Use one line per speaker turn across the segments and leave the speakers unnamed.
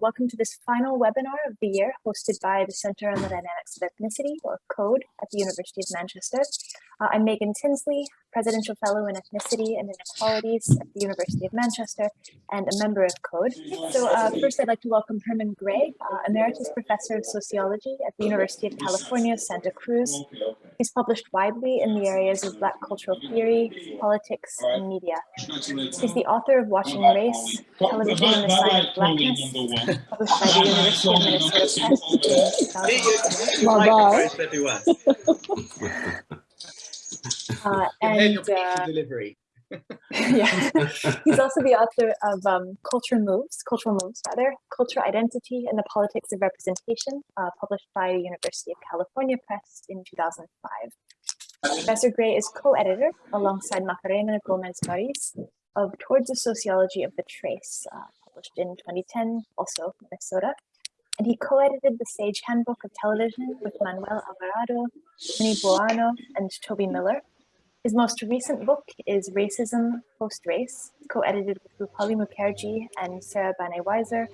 welcome to this final webinar of the year hosted by the Center on the Dynamics of Ethnicity, or CODE, at the University of Manchester. Uh, I'm Megan Tinsley, Presidential Fellow in Ethnicity and Inequalities at the University of Manchester and a member of CODE. So uh, first I'd like to welcome Herman Gray, uh, Emeritus Professor of Sociology at the University of California, Santa Cruz. He's published widely in the areas of Black cultural theory, politics, and media. He's the author of Watching Race, Television and the Sign of Blackness, published by the University of Minnesota Press in uh, and uh,
delivery.
yeah, he's also the author of um, Culture Moves, Cultural Moves rather, Cultural Identity and the Politics of Representation, uh, published by the University of California Press in 2005. Professor Gray is co-editor alongside Macarena Gomez Barris of Towards the Sociology of the Trace, uh, published in 2010, also Minnesota, and he co-edited the Sage Handbook of Television with Manuel Alvarado, Milly Buonanno, and Toby Miller. His most recent book is Racism Post-Race, co-edited with Roopali Mukherjee and Sarah Banet Weiser,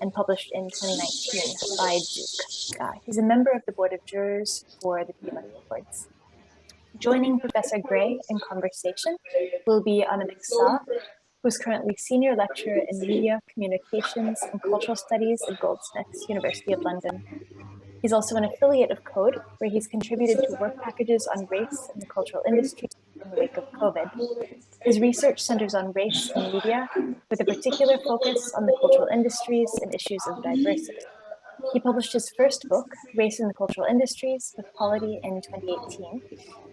and published in 2019 by Duke. Uh, he's a member of the Board of Jurors for the Peabody Awards. Joining Professor Gray in conversation will be Anamik Saha, who's currently Senior Lecturer in Media, Communications and Cultural Studies at Goldsmiths, University of London. He's also an affiliate of CODE, where he's contributed to work packages on race and the cultural industry in the wake of COVID. His research centers on race and media, with a particular focus on the cultural industries and issues of diversity. He published his first book, Race in the Cultural Industries, with Polity in 2018.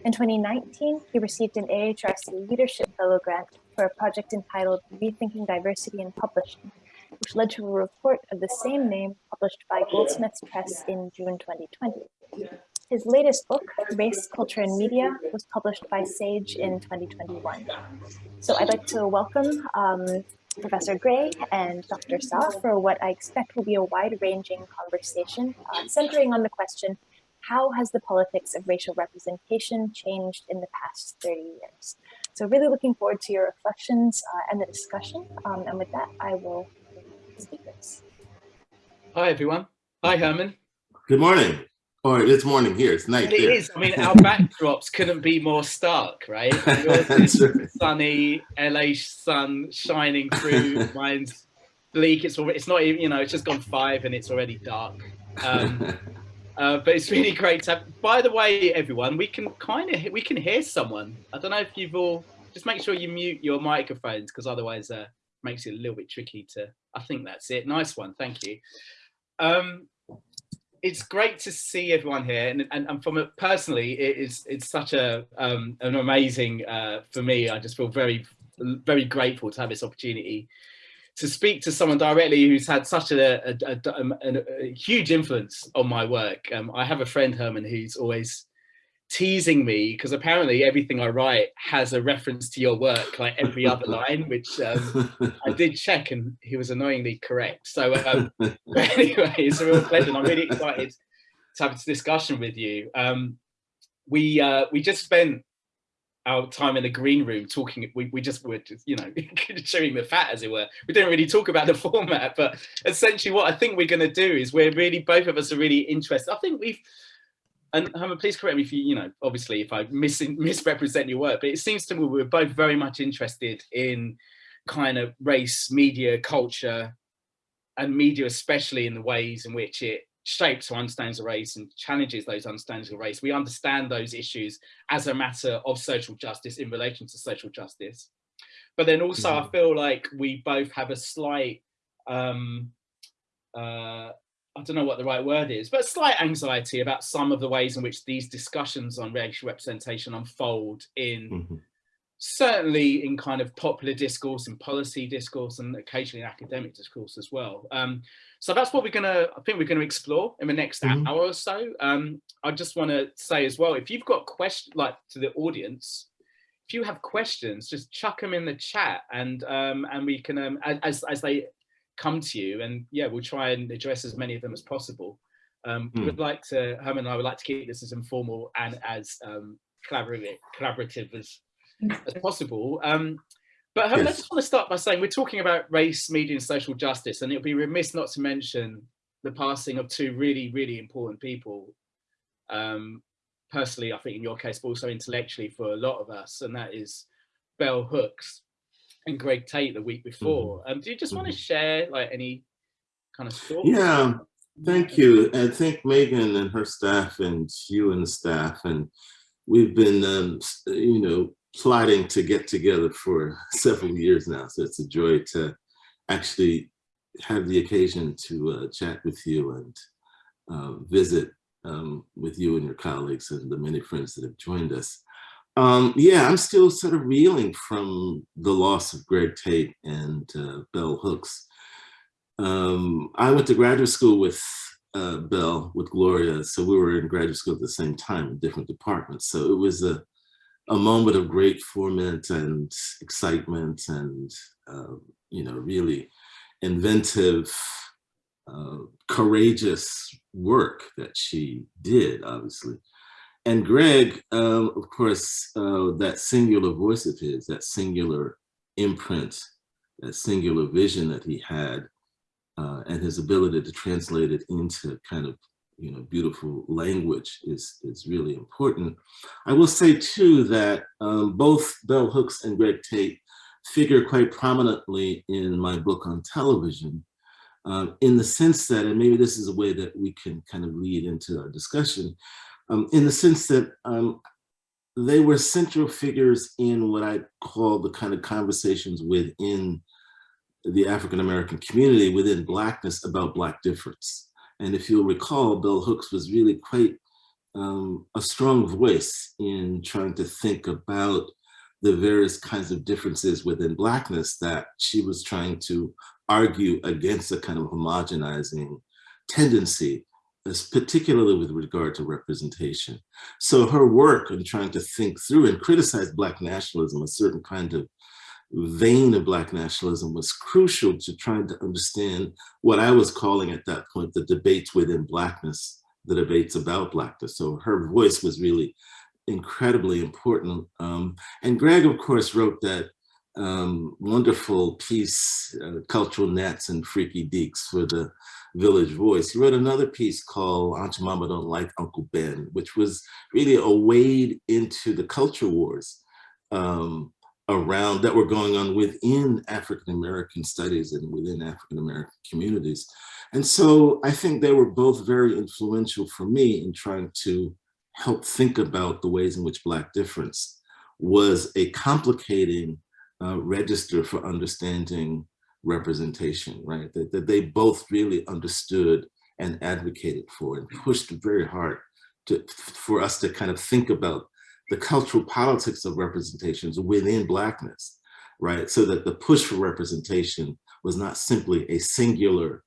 In 2019, he received an AHRC Leadership Fellow grant for a project entitled Rethinking Diversity in Publishing, which led to a report of the same name published by Goldsmiths Press in June 2020. His latest book, Race, Culture and Media, was published by Sage in 2021. So I'd like to welcome um, Professor Gray and Dr. Saha for what I expect will be a wide-ranging conversation uh, centering on the question, how has the politics of racial representation changed in the past 30 years? So really looking forward to your reflections uh, and the discussion. Um, and with that, I will speakers.
Hi, everyone. Hi, Herman.
Good morning. Or it's morning here. It's night.
It
there.
is. I mean, our backdrops couldn't be more stark, right? Yours sunny, LA sun shining through. Mine's bleak. It's already. It's not even. You know, it's just gone five and it's already dark. Um, uh, but it's really great to have. By the way, everyone, we can kind of we can hear someone. I don't know if you've all. Just make sure you mute your microphones because otherwise, uh, makes it a little bit tricky to. I think that's it. Nice one. Thank you. Um, it's great to see everyone here, and and, and from it personally, it is it's such a um, an amazing uh, for me. I just feel very very grateful to have this opportunity to speak to someone directly who's had such a, a, a, a huge influence on my work. Um, I have a friend, Herman, who's always teasing me because apparently everything I write has a reference to your work, like every other line, which um, I did check and he was annoyingly correct. So um, anyway, it's a real pleasure. I'm really excited to have this discussion with you. Um, we uh, we just spent our time in the green room talking we, we just were just you know chewing the fat as it were we didn't really talk about the format but essentially what i think we're going to do is we're really both of us are really interested i think we've and Herman, please correct me if you, you know, obviously if I mis misrepresent your work, but it seems to me we're both very much interested in kind of race, media, culture, and media, especially in the ways in which it shapes or understands the race and challenges those understandings of race. We understand those issues as a matter of social justice in relation to social justice. But then also mm -hmm. I feel like we both have a slight, um, uh, I don't know what the right word is, but slight anxiety about some of the ways in which these discussions on racial representation unfold in mm -hmm certainly in kind of popular discourse and policy discourse and occasionally in academic discourse as well. Um, so that's what we're gonna, I think we're gonna explore in the next mm -hmm. hour or so. Um, I just wanna say as well, if you've got questions, like to the audience, if you have questions, just chuck them in the chat and um, and we can, um, as, as they come to you and yeah, we'll try and address as many of them as possible. Um, mm. We'd like to, Herman and I would like to keep this as informal and as um, collaborative, collaborative as as possible. Um, But yes. I just want to start by saying we're talking about race, media, and social justice, and it would be remiss not to mention the passing of two really, really important people. Um, personally, I think in your case, but also intellectually for a lot of us, and that is Bell Hooks and Greg Tate the week before. Mm-hmm. Um, do you just mm-hmm. want to share like any kind of thoughts?
Yeah, thank you. I think Megan and her staff and you and the staff and we've been, um, you know, plotting to get together for several years now. So it's a joy to actually have the occasion to uh, chat with you and uh, visit um, with you and your colleagues and the many friends that have joined us. Um, yeah, I'm still sort of reeling from the loss of Greg Tate and uh, Bell Hooks. Um, I went to graduate school with uh, Bell, with Gloria, so we were in graduate school at the same time in different departments. So it was a, a moment of great ferment and excitement and, uh, you know, really inventive, uh, courageous work that she did, obviously. And Greg, um, of course, uh, that singular voice of his, that singular imprint, that singular vision that he had, uh, and his ability to translate it into kind of you know beautiful language is is really important. I will say too that um, both Bell Hooks and Greg Tate figure quite prominently in my book on television, um, in the sense that, and maybe this is a way that we can kind of lead into our discussion, um, in the sense that um, they were central figures in what I call the kind of conversations within the African-American community within Blackness about Black difference. And if you'll recall, Bell Hooks was really quite um, a strong voice in trying to think about the various kinds of differences within Blackness that she was trying to argue against a kind of homogenizing tendency particularly with regard to representation. So her work in trying to think through and criticize Black nationalism, a certain kind of vein of Black nationalism was crucial to trying to understand what I was calling at that point, the debates within Blackness, the debates about Blackness. So her voice was really incredibly important. Um, and Greg, of course, wrote that um, wonderful piece, uh, Cult-Nats and Freaky-Dekes for the Village Voice. He wrote another piece called Aunt Jemima Don't Like Uncle Ben, which was really a wade into the culture wars um, around that were going on within African-American studies and within African-American communities. And so I think they were both very influential for me in trying to help think about the ways in which Black difference was a complicating uh, register for understanding representation, right? That, that they both really understood and advocated for and pushed very hard to, for us to kind of think about the cultural politics of representations within Blackness, right? So that the push for representation was not simply a singular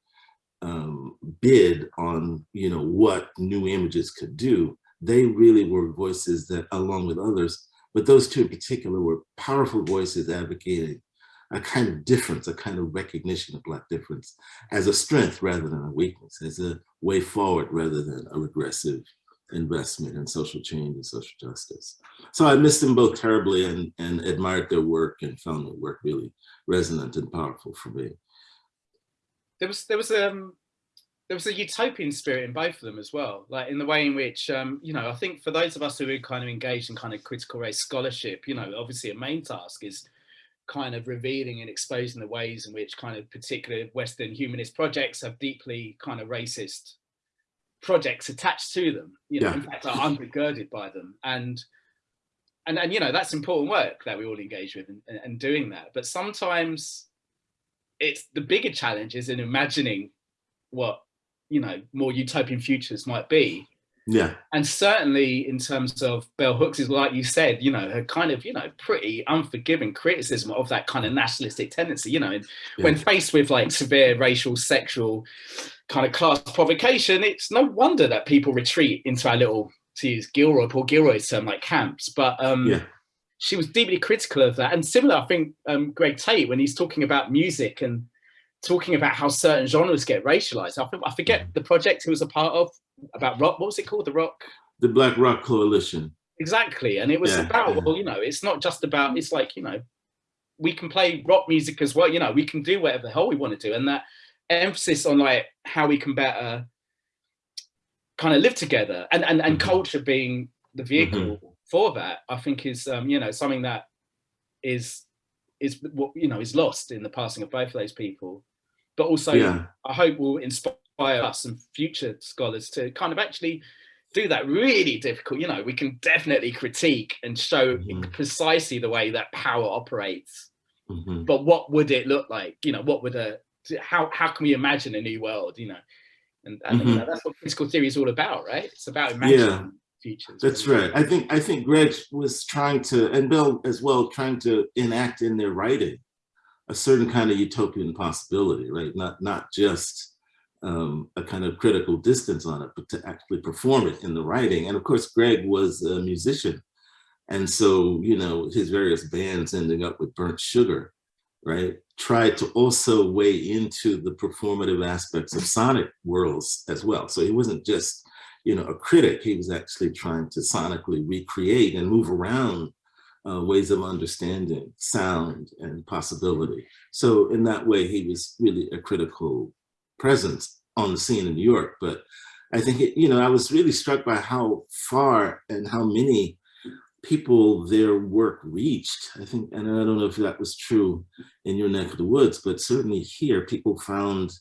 um, bid on, you know, what new images could do. They really were voices that, along with others, but those two in particular were powerful voices advocating a kind of difference, a kind of recognition of Black difference as a strength rather than a weakness, as a way forward rather than a regressive investment in social change and social justice. So I missed them both terribly and, and admired their work and found their work really resonant and powerful for me.
There was there was um there was a utopian spirit in both of them as well, like in the way in which, um, you know, I think for those of us who are kind of engaged in kind of critical race scholarship, you know, obviously a main task is kind of revealing and exposing the ways in which kind of particular Western humanist projects have deeply kind of racist projects attached to them, you know, yeah. in fact are undergirded by them. And, and, and, you know, that's important work that we all engage with and, and doing that. But sometimes it's the bigger challenge is in imagining what, you know, more utopian futures might be
yeah.
And certainly in terms of Bell Hooks is like you said, you know, her kind of, you know, pretty unforgiving criticism of that kind of nationalistic tendency, you know, yeah. when faced with like severe racial, sexual kind of class provocation, it's no wonder that people retreat into our little, to use Gilroy, Paul Gilroy's term, like camps. But um, yeah. she was deeply critical of that. And similar, I think, um, Greg Tate, when he's talking about music and talking about how certain genres get racialized. I, I forget mm. the project he was a part of about rock. What was it called? The Rock.
The Black Rock Coalition.
Exactly, and it was yeah, about yeah. well, you know, it's not just about. It's like you know, we can play rock music as well. You know, we can do whatever the hell we want to do. And that emphasis on like how we can better kind of live together and, and, and mm -hmm. culture being the vehicle mm -hmm. for that, I think is, um, you know, something that is, is what, you know, is lost in the passing of both of those people. But also, yeah. I hope will inspire us and future scholars to kind of actually do that really difficult. You know, we can definitely critique and show mm -hmm. precisely the way that power operates. Mm -hmm. But what would it look like? You know, what would a how how can we imagine a new world? You know, and, and mm -hmm. you know, that's what critical theory is all about, right? It's about imagining yeah, futures.
That's right. I think I think Greg was trying to, and Bell as well, trying to enact in their writing a certain kind of utopian possibility, right? Not not just um, a kind of critical distance on it, but to actually perform it in the writing. And of course, Greg was a musician. And so, you know, his various bands ending up with Burnt Sugar, right? Tried to also weigh into the performative aspects of sonic worlds as well. So he wasn't just, you know, a critic, he was actually trying to sonically recreate and move around uh, ways of understanding sound and possibility. So in that way, he was really a critical presence on the scene in New York. But I think, it, you know, I was really struck by how far and how many people their work reached. I think, and I don't know if that was true in your neck of the woods, but certainly here people found,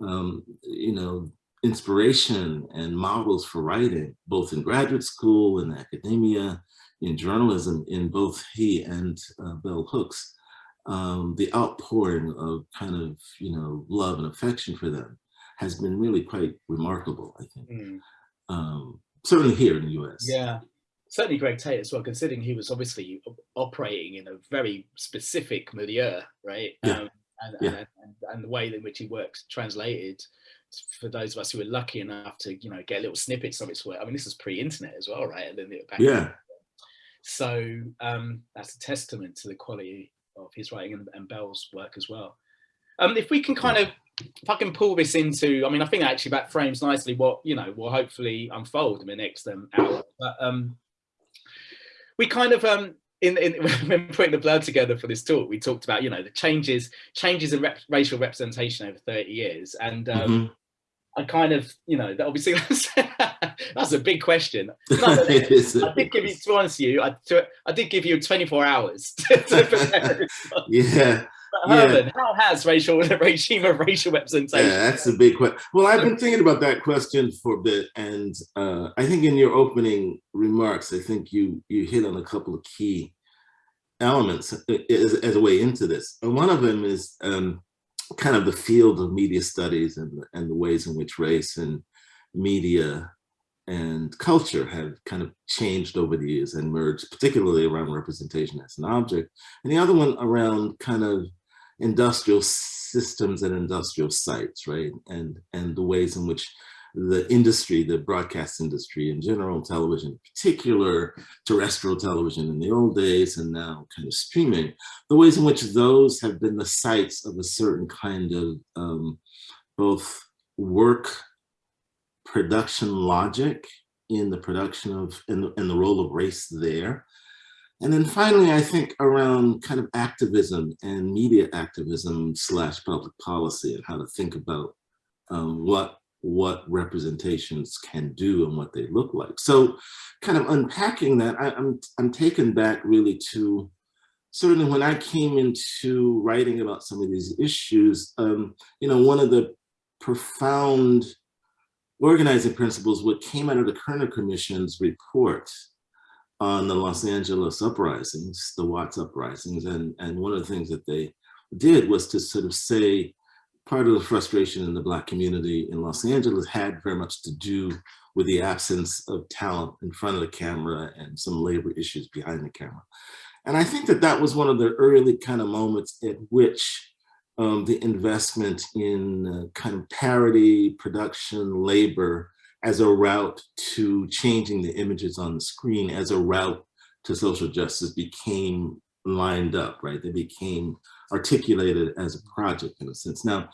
um, you know, inspiration and models for writing, both in graduate school and academia, in journalism, in both he and uh, Bell Hooks um, the outpouring of kind of, you know, love and affection for them has been really quite remarkable, I think. Mm. Um, certainly here in the US.
Yeah, certainly Greg Tate as well, considering he was obviously operating in a very specific milieu, right?
Yeah. Um,
and, yeah. And, and, and, the way in which he works translated for those of us who were lucky enough to, you know, get little snippets of its work. I mean, this was pre-internet as well, right? And then back
yeah.
So um, that's a testament to the quality of his writing and, and Bell's work as well. Um, if we can kind of, if I can pull this into, I mean, I think actually that frames nicely what, you know, will hopefully unfold in the next um, hour. But um, we kind of, um, in, in when putting the blur together for this talk, we talked about, you know, the changes, changes in rep racial representation over 30 years. And um, mm -hmm. I kind of, you know, that obviously that's, that's a big question. it is I did give you, to answer you, I, to, I did give you 24 hours to, to prepare.
yeah.
But Herman, yeah. how has racial regime of racial representation?
Yeah, that's a big question. Well, I've been thinking about that question for a bit, and uh, I think in your opening remarks, I think you you hit on a couple of key elements uh, as, as a way into this. And one of them is um, kind of the field of media studies and, and the ways in which race and media and culture have kind of changed over the years and merged, particularly around representation as an object. And the other one around kind of industrial systems and industrial sites, right? And, and the ways in which the industry, the broadcast industry in general, television in particular, terrestrial television in the old days, and now kind of streaming, the ways in which those have been the sites of a certain kind of um, both work production logic in the production of, and the, the role of race there. And then finally, I think around kind of activism and media activism slash public policy and how to think about um, what what representations can do and what they look like. So kind of unpacking that, I, am I'm, I'm taken back really to certainly when I came into writing about some of these issues, um, you know, one of the profound organizing principles, what came out of the Kerner Commission's report on the Los Angeles uprisings, the Watts uprisings, and, and one of the things that they did was to sort of say, part of the frustration in the Black community in Los Angeles had very much to do with the absence of talent in front of the camera and some labor issues behind the camera. And I think that that was one of the early kind of moments at which um, the investment in uh, kind of parity, production, labor as a route to changing the images on the screen as a route to social justice became lined up, right? They became articulated as a project in a sense. Now,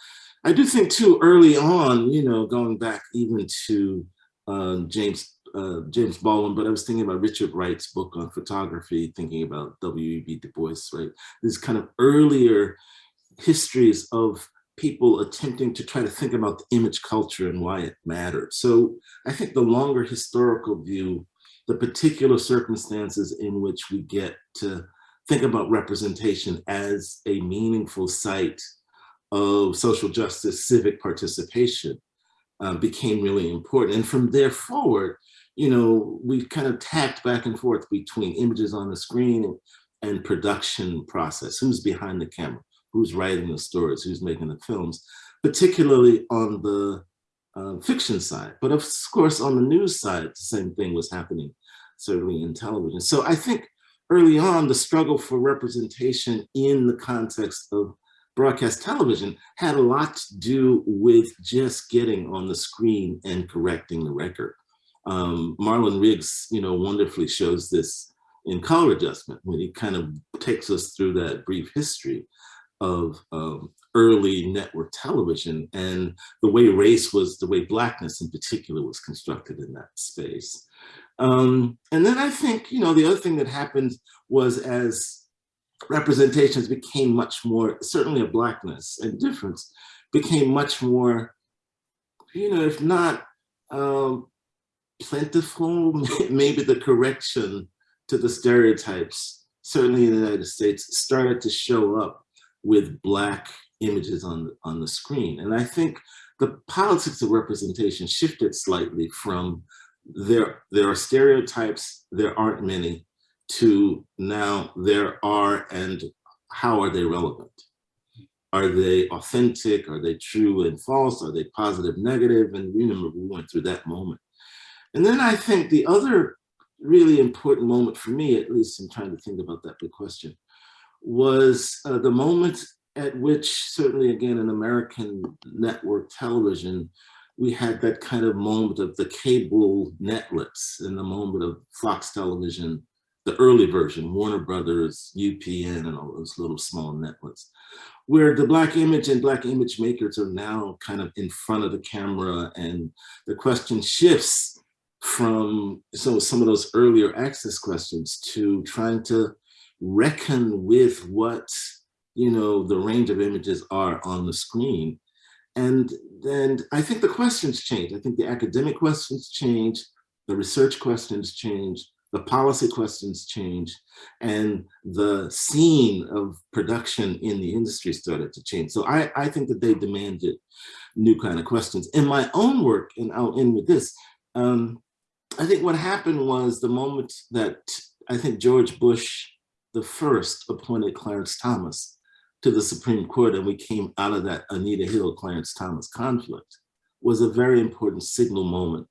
I do think too early on, you know, going back even to uh, James uh, James Baldwin, but I was thinking about Richard Wright's book on photography, thinking about W.E.B. Du Bois, right? These kind of earlier histories of people attempting to try to think about the image culture and why it mattered. So I think the longer historical view, the particular circumstances in which we get to think about representation as a meaningful site of social justice, civic participation uh, became really important. And from there forward, you know, we kind of tacked back and forth between images on the screen and, and production process. Who's behind the camera? Who's writing the stories? Who's making the films? Particularly on the uh, fiction side. But of course, on the news side, the same thing was happening, certainly in television. So I think early on, the struggle for representation in the context of broadcast television had a lot to do with just getting on the screen and correcting the record. Um, Marlon Riggs, you know, wonderfully shows this in color adjustment when he kind of takes us through that brief history of um, early network television and the way race was, the way blackness in particular was constructed in that space. Um, and then I think, you know, the other thing that happened was as representations became much more, certainly a blackness and difference, became much more, you know, if not um, plentiful, maybe the correction to the stereotypes, certainly in the United States, started to show up with black images on, on the screen. And I think the politics of representation shifted slightly from there, there are stereotypes, there aren't many, to now there are and how are they relevant? Are they authentic? Are they true and false? Are they positive, negative? And remember, we went through that moment. And then I think the other really important moment for me, at least in trying to think about that big question, was uh, the moment at which certainly again in American network television, we had that kind of moment of the cable netlets and the moment of Fox television the early version, Warner Brothers, UPN, and all those little small networks, where the Black image and Black image makers are now kind of in front of the camera and the question shifts from so some of those earlier access questions to trying to reckon with what you know the range of images are on the screen and then i think the questions change i think the academic questions change the research questions change the policy questions change and the scene of production in the industry started to change. So I, I think that they demanded new kind of questions. In my own work, and I'll end with this, um, I think what happened was the moment that I think George Bush the first appointed Clarence Thomas to the Supreme Court and we came out of that Anita Hill Clarence Thomas conflict was a very important signal moment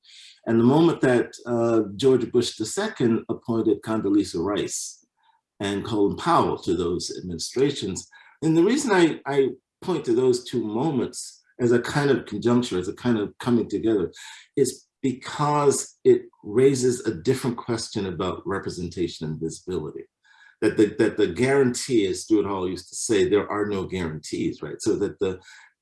and the moment that uh, George Bush II appointed Condoleezza Rice and Colin Powell to those administrations, and the reason I, I point to those two moments as a kind of conjuncture, as a kind of coming together, is because it raises a different question about representation and visibility. That the, that the guarantee, as Stuart Hall used to say, there are no guarantees, right? So that the,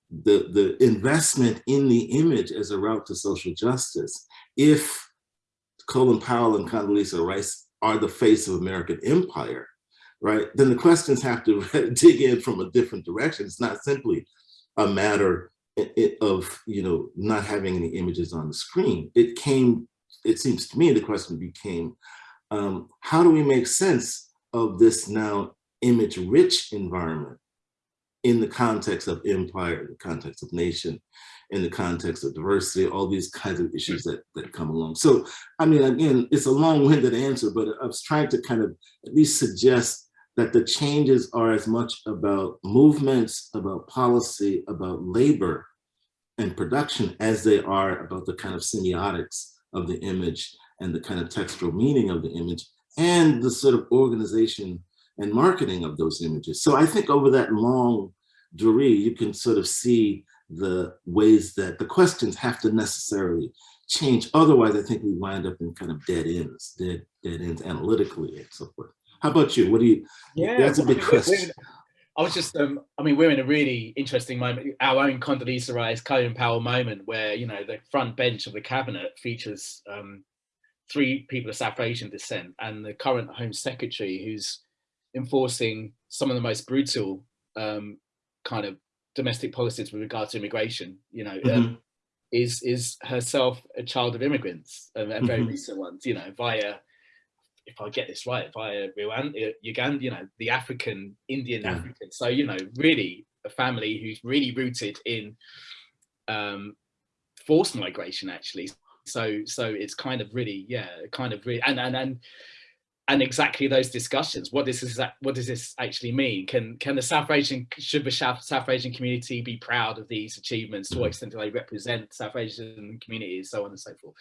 the, the investment in the image as a route to social justice if Colin Powell and Condoleezza Rice are the face of American empire, right, then the questions have to dig in from a different direction. It's not simply a matter of, you know, not having any images on the screen. It came, it seems to me, the question became, um, how do we make sense of this now image-rich environment in the context of empire, in the context of nation, in the context of diversity, all these kinds of issues that, that come along. So, I mean, again, it's a long-winded answer, but I was trying to kind of at least suggest that the changes are as much about movements, about policy, about labor and production as they are about the kind of semiotics of the image and the kind of textual meaning of the image and the sort of organization and marketing of those images. So I think over that longue durée, you can sort of see the ways that the questions have to necessarily change. Otherwise, I think we wind up in kind of dead ends, dead, dead ends analytically and so forth. How about you? What do you, yeah, that's a big question.
I was just, um, I mean, we're in a really interesting moment, our own Condoleezza Rice, Colin Powell moment where, you know, the front bench of the cabinet features um, three people of South Asian descent, and the current Home Secretary, who's enforcing some of the most brutal um, kind of domestic policies with regard to immigration, you know, mm -hmm. um, is is herself a child of immigrants, um, and very mm -hmm. recent ones, you know, via if I get this right, via Rwanda, Uganda, you know, the African, Indian yeah. African. So, you know, really a family who's really rooted in um, forced migration, actually. So, so it's kind of really, yeah, kind of really, and, and, and, and exactly those discussions. What does this, what does this actually mean? Can, can the South Asian, should the South, Asian community be proud of these achievements? To what mm-hmm. extent do they represent South Asian communities, so on and so forth?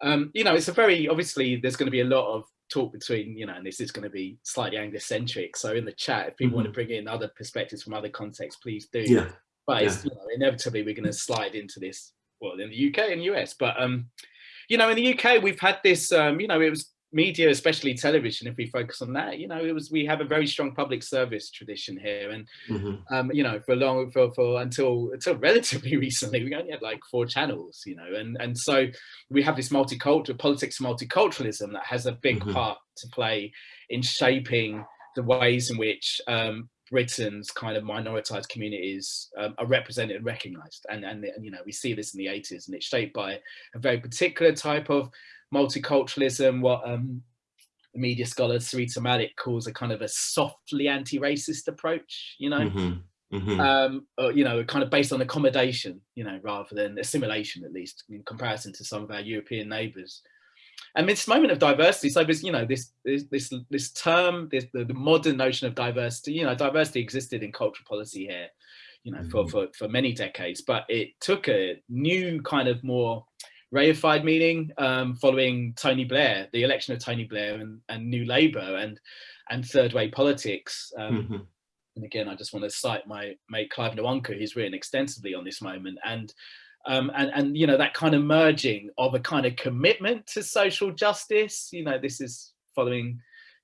Um, you know, it's a very, obviously there's going to be a lot of talk between, you know, and this is going to be slightly Anglocentric. So in the chat, if people mm -hmm. want to bring in other perspectives from other contexts, please do.
Yeah.
But yeah. you know, inevitably we're going to slide into this, well, in the UK and US. But, um, you know, in the UK, we've had this, um, you know, it was media, especially television, if we focus on that, you know, it was we have a very strong public service tradition here, and mm -hmm. um, you know, for long for for until until relatively recently, we only had like four channels, you know, and and so we have this multicultural politics, multiculturalism that has a big mm -hmm. part to play in shaping the ways in which um, Britain's kind of minoritized communities um, are represented and recognized. And, and, and, you know, we see this in the 80s and it's shaped by a very particular type of multiculturalism, what um, the media scholar Sarita Malik calls a kind of a softly anti-racist approach, you know, mm -hmm. Mm -hmm. Um, or, you know, kind of based on accommodation, you know, rather than assimilation, at least in comparison to some of our European neighbours. And this moment of diversity, so this, you know, this this this, this term, this the, the modern notion of diversity, you know, diversity existed in cultural policy here, you know, mm -hmm. for, for for many decades, but it took a new kind of more reified meaning um, following Tony Blair, the election of Tony Blair and, and New Labour and and third way politics. Um, mm -hmm. And again, I just want to cite my mate Clive Nwonka, who's written extensively on this moment. And um, and, and, you know, that kind of merging of a kind of commitment to social justice, you know, this is following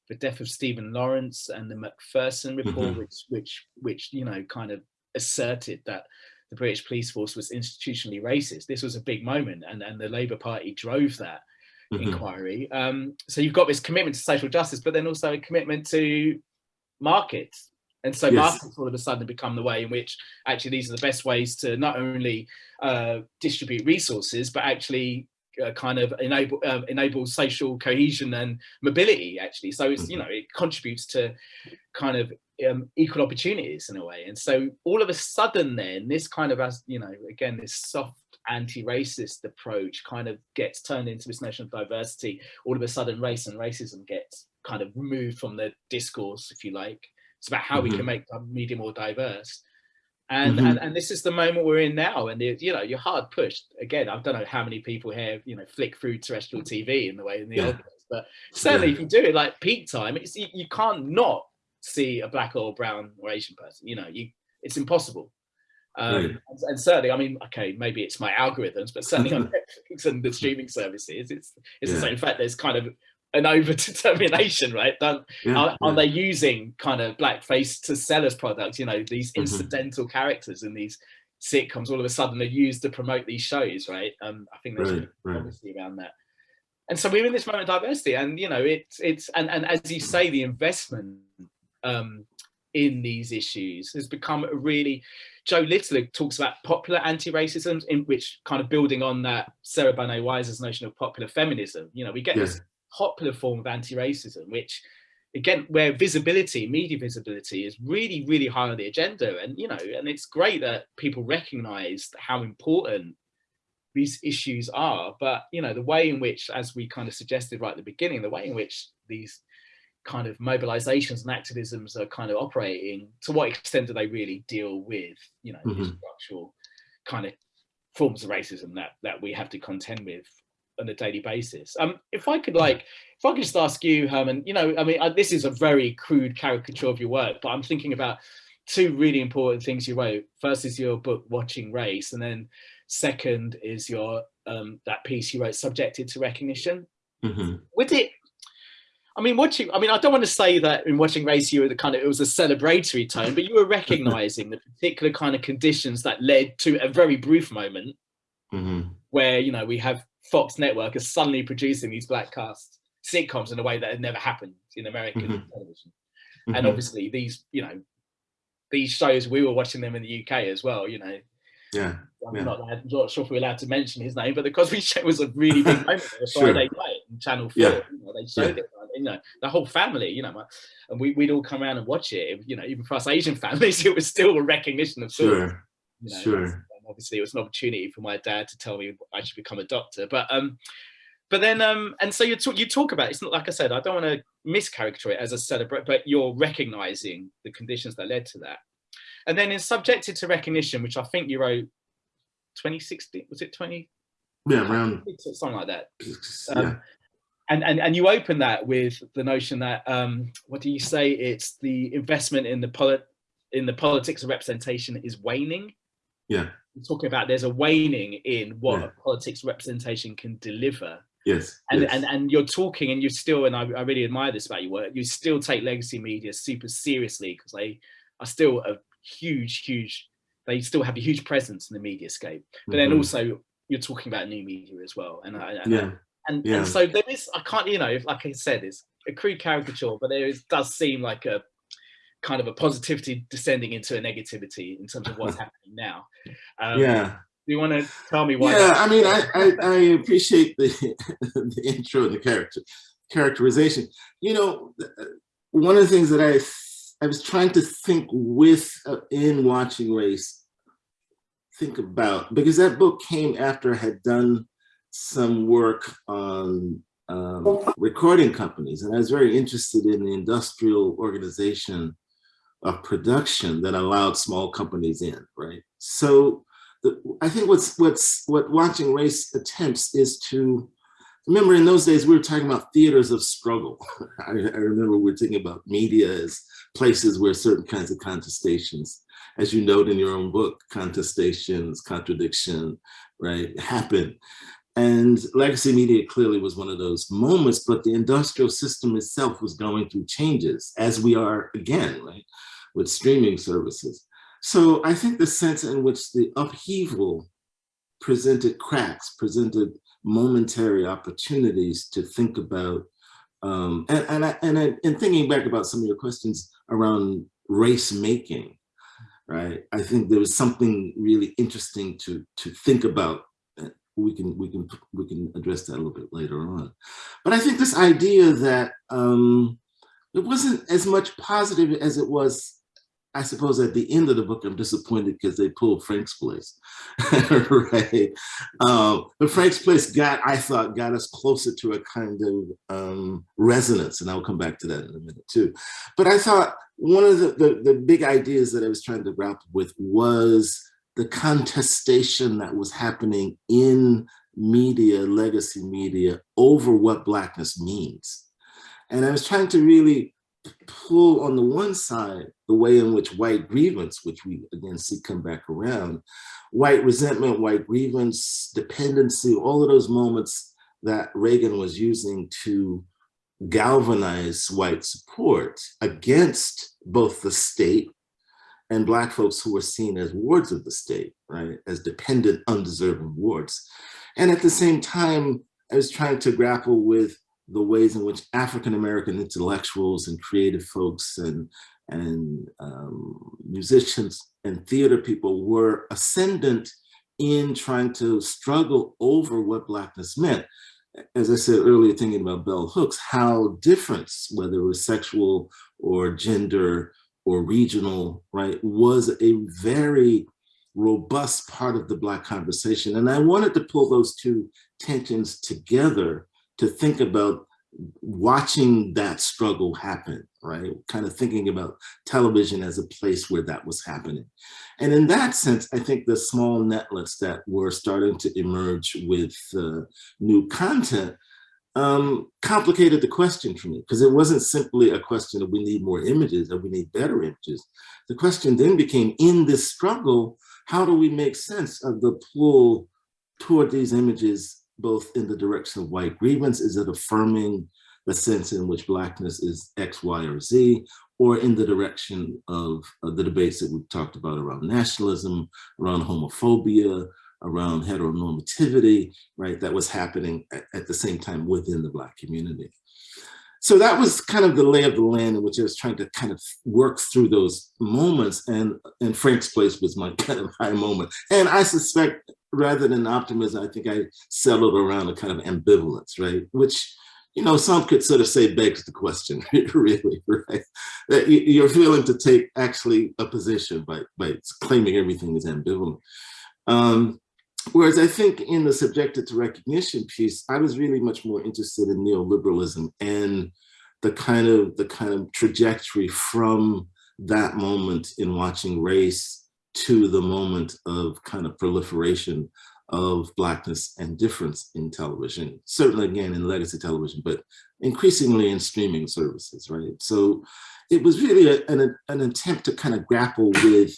the death of Stephen Lawrence and the Macpherson report, mm -hmm. which, which, which, you know, kind of asserted that the British police force was institutionally racist. This was a big moment and, and the Labour Party drove that mm -hmm. inquiry. Um, so you've got this commitment to social justice, but then also a commitment to markets. And so yes. markets all of a sudden become the way in which actually these are the best ways to not only uh, distribute resources, but actually uh, kind of enable uh, enable social cohesion and mobility actually so it's you mm-hmm. know it contributes to kind of um, equal opportunities in a way and so all of a sudden then this kind of as you know again this soft anti-racist approach kind of gets turned into this notion of diversity all of a sudden race and racism gets kind of removed from the discourse if you like it's about how mm -hmm. we can mm-hmm. make the media more diverse and, mm -hmm. and and this is the moment we're in now and it, you know you're hard pushed again i don't know how many people here you know flick through terrestrial tv in the way in the yeah. old days but certainly yeah. if you do it like peak time it's you, you, can't not see a black or brown or asian person you know you it's impossible um, and, and, certainly i mean okay maybe it's my algorithms but certainly on netflix and the streaming services it's it's yeah. the same in fact there's kind of an over determination, right? Don't, yeah, are, yeah. are, they using kind of blackface to sell us products? You know, these mm-hmm. incidental mm -hmm. characters in these sitcoms all of a sudden are used to promote these shows, right? Um, I think there's right, right. obviously around that. And so we're in this moment of diversity, and you know, it's it's and and as you say, the investment um, in these issues has become a really Jo Littler talks about popular anti-racism, in which kind of building on that Sarah Banet Weiser's notion of popular feminism. You know, we get yeah. this popular form of anti-racism, which again, where visibility, media visibility is really, really high on the agenda. And, you know, and it's great that people recognize how important these issues are. But, you know, the way in which, as we kind of suggested right at the beginning, the way in which these kind of mobilizations and activisms are kind of operating, to what extent do they really deal with, you know, mm -hmm. structural kind of forms of racism that, that we have to contend with on a daily basis. Um, if I could like, if I could just ask you, Herman, you know, I mean, uh, this is a very crude caricature of your work, but I'm thinking about two really important things you wrote. First is your book, Watching Race, and then second is your um, that piece you wrote, Subjected to Recognition. Mm -hmm. Would it, I mean, watching, I mean, I don't want to say that in Watching Race, you were the kind of, it was a celebratory tone, but you were recognizing the particular kind of conditions that led to a very brief moment mm -hmm. where, you know, we have Fox Network are suddenly producing these black cast sitcoms in a way that had never happened in American
Mhm.
television. And
Mhm.
obviously these, you know, these shows, we were watching them in the UK as well, you know.
yeah,
I'm
Yeah.
not, not sure if we're allowed to mention his name, but the Cosby Show was a really big moment on a
Sure.
Friday night on Channel 4.
Yeah.
You know, they showed
Yeah.
it, you know, the whole family, you know, my- and we, we'd all come around and watch it. You know, even for us Asian families, it was still a recognition of sorts.
sure,
You know,
Sure.
Obviously, it was an opportunity for my dad to tell me I should become a doctor. But um, but then um, and so you talk you talk about it's not like I said. I don't want to mischaracterize it as a celebrate, but you're recognizing the conditions that led to that. And then in subjected to recognition, which I think you wrote 2016, was it 20?
yeah, around,
Something like that.
yeah,
Um, and, and and you open that with the notion that um, what do you say? It's the investment in the polit in the politics of representation is waning.
yeah,
talking about there's a waning in what
Yeah.
a politics representation can deliver.
yes,
And,
yes.
and and you're talking and you still and I, I really admire this about your work, you still take legacy media super seriously because they are still a huge, huge they still have a huge presence in the media scape. But then
Mhm.
also you're talking about new media as well. And I, and
yeah,
and,
Yeah.
and so there is i can't you know like i said it's a crude caricature but there is does seem like a kind of a positivity descending into a negativity in terms of what's happening now um,
yeah.
do you want to tell me why
Yeah, I mean, I, I, I appreciate the, the intro and the character characterization. You know, uh, one of the things that I I was trying to think with uh, in watching race, think about because that book came after I had done some work on um, recording companies, and I was very interested in the industrial organization of production that allowed small companies in, right? So the, I think what's what's what watching race attempts is to remember in those days we were talking about theaters of struggle. I, I remember we were thinking about media as places where certain kinds of contestations, as you note in your own book, contestations, contradiction, right, happen. And legacy media clearly was one of those moments, but the industrial system itself was going through changes, as we are again, right, with streaming services. So I think the sense in which the upheaval presented cracks, presented momentary opportunities to think about, um, and, and, I, and, I, and thinking back about some of your questions around race making, right? I think there was something really interesting to, to think about. We can, we, can, we can address that a little bit later on. But I think this idea that um, it wasn't as much positive as it was I suppose at the end of the book, I'm disappointed because they pulled Frank's Place, right? Um, but Frank's Place got, I thought, got us closer to a kind of um, resonance, and I'll come back to that in a minute too. But I thought one of the, the, the big ideas that I was trying to grapple with was the contestation that was happening in media, legacy media, over what Blackness means. And I was trying to really pull on the one side the way in which white grievance, which we again see come back around, white resentment, white grievance, dependency, all of those moments that Reagan was using to galvanize white support against both the state and black folks who were seen as wards of the state, right? As dependent, undeserving wards. And at the same time, I was trying to grapple with the ways in which African-American intellectuals and creative folks and, and um, musicians and theater people were ascendant in trying to struggle over what Blackness meant. As I said earlier, thinking about bell hooks, how difference, whether it was sexual or gender or regional, right, was a very robust part of the Black conversation. And I wanted to pull those two tensions together to think about watching that struggle happen, right? Kind of thinking about television as a place where that was happening. And in that sense, I think the small netlets that were starting to emerge with uh, new content um, complicated the question for me because it wasn't simply a question of we need more images or we need better images. The question then became in this struggle, how do we make sense of the pull toward these images both in the direction of white grievance? Is it affirming the sense in which Blackness is X, Y, or Z, or in the direction of, of the debates that we've talked about around nationalism, around homophobia, around heteronormativity, right, that was happening at, at the same time within the Black community. So that was kind of the lay of the land in which I was trying to kind of work through those moments and, and Frank's Place was my kind of high moment. And I suspect rather than optimism, I think I settled around a kind of ambivalence, right? Which, you know, some could sort of say begs the question, really, right? That you're feeling to take actually a position by, by claiming everything is ambivalent. Um, Whereas I think in the subjected to recognition piece, I was really much more interested in neoliberalism and the kind of the kind of trajectory from that moment in watching race to the moment of kind of proliferation of blackness and difference in television, certainly again in legacy television, but increasingly in streaming services, right? So it was really a, an, an attempt to kind of grapple with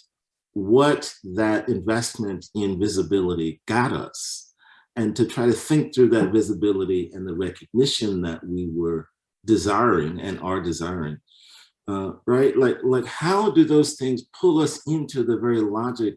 what that investment in visibility got us. And to try to think through that visibility and the recognition that we were desiring and are desiring uh, right? Like like how do those things pull us into the very logic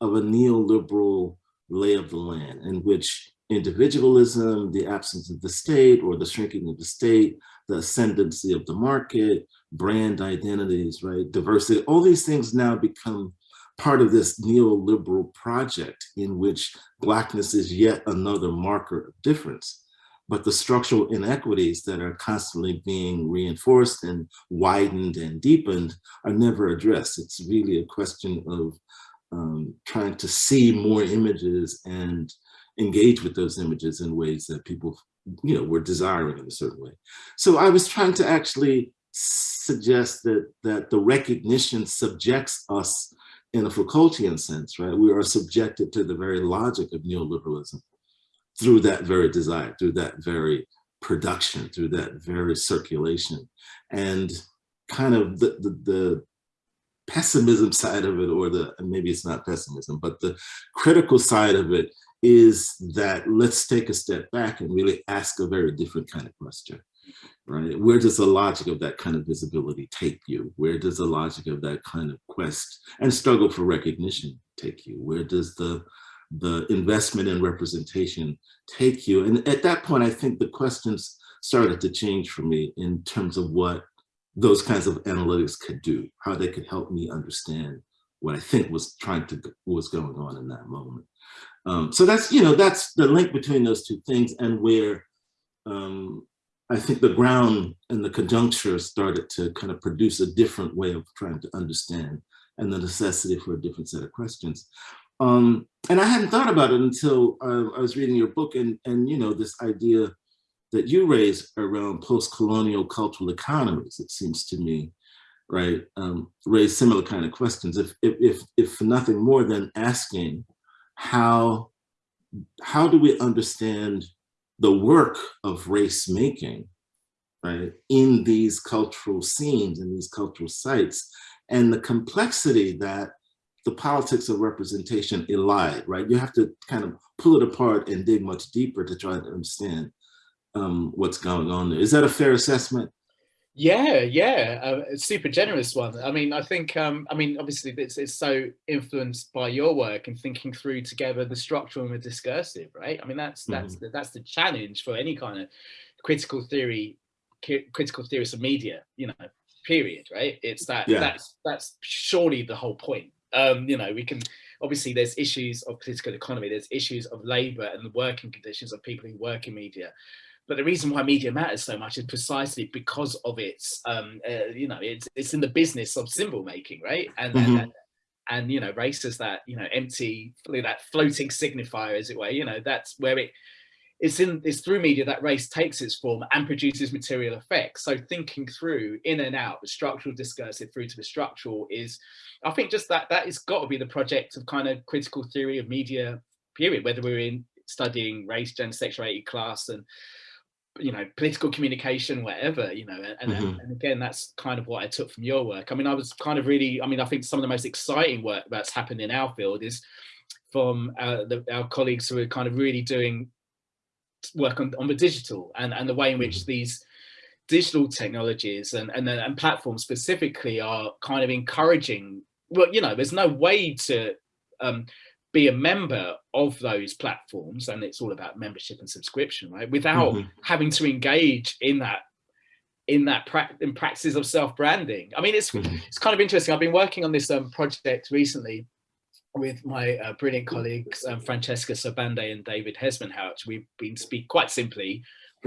of a neoliberal lay of the land in which individualism the absence of the state or the shrinking of the state the ascendancy of the market brand identities right? Diversity all these things now become part of this neoliberal project in which blackness is yet another marker of difference. But the structural inequities that are constantly being reinforced and widened and deepened are never addressed. It's really a question of um, trying to see more images and engage with those images in ways that people you know, were desiring in a certain way. So I was trying to actually suggest that, that the recognition subjects us in a Foucaultian sense, right? We are subjected to the very logic of neoliberalism through that very desire, through that very production, through that very circulation. And kind of the, the, the pessimism side of it, or the, maybe it's not pessimism, but the critical side of it is that let's take a step back and really ask a very different kind of question right? Where does the logic of that kind of visibility take you? Where does the logic of that kind of quest and struggle for recognition take you? Where does the the investment in representation take you? And at that point, I think the questions started to change for me in terms of what those kinds of analytics could do, how they could help me understand what I think was trying to was going on in that moment. Um, so that's you know that's the link between those two things and where um, I think the ground and the conjuncture started to kind of produce a different way of trying to understand and the necessity for a different set of questions. Um, and I hadn't thought about it until I was reading your book and, and, you know, this idea that you raise around post-colonial cultural economies, it seems to me, right, um, raise similar kind of questions. If, if, if, if nothing more than asking how, how do we understand the work of race making, right, in these cultural scenes, in these cultural sites, and the complexity that the politics of representation elide, right? You have to kind of pull it apart and dig much deeper to try to understand um, what's going on there. Is that a fair assessment?
Yeah, yeah, uh, super generous one. I mean, I think, um, I mean, obviously it's, it's so influenced by your work and thinking through together the structural and the discursive, right? I mean, that's that's mm -hmm. the, that's the challenge for any kind of critical theory, critical theorists of media, you know, period, right? It's that yeah. that's that's surely the whole point. Um, you know, we can obviously there's issues of political economy, there's issues of labor and the working conditions of people who work in media but the reason why media matters so much is precisely because of its, um, uh, you know, it's it's in the business of symbol making, right? And mm -hmm. and, and, you know, race is that you know empty, that floating signifier, as it were. You know, that's where it it's in it's through media that race takes its form and produces material effects. So thinking through in and out the structural discursive through to the structural is, I think, just that that has got to be the project of kind of critical theory of media. Period. Whether we're in studying race, gender, sexuality, class, and you know political communication whatever you know and, mm -hmm. and again that's kind of what i took from your work i mean i was kind of really i mean i think some of the most exciting work that's happened in our field is from uh, the, our colleagues who are kind of really doing work on, on the digital and and the way in which mm-hmm. these digital technologies and, and and platforms specifically are kind of encouraging well you know there's no way to um, be a member of those platforms and it's all about membership and subscription right without mm -hmm. having to engage in that in that pra in practices of self-branding i mean it's mm -hmm. it's kind of interesting i've been working on this um, project recently with my uh, brilliant colleagues um, francesca sobande and david hesmondhalgh we've been speak quite simply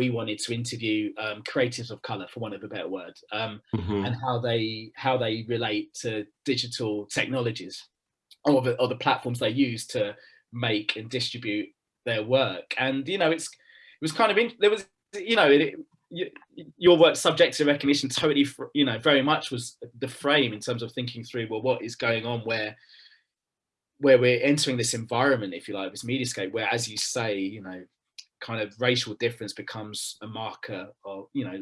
we wanted to interview um, creatives of color for one of a better word um, mm -hmm. and how they how they relate to digital technologies or the, or the platforms they use to make and distribute their work. And, you know, it's, it was kind of, in, there was, you know, it, it, your work subject to recognition totally, you know, very much was the frame in terms of thinking through, well, what is going on where, where we're entering this environment, if you like, this mediascape, where, as you say, you know, kind of racial difference becomes a marker of, you know,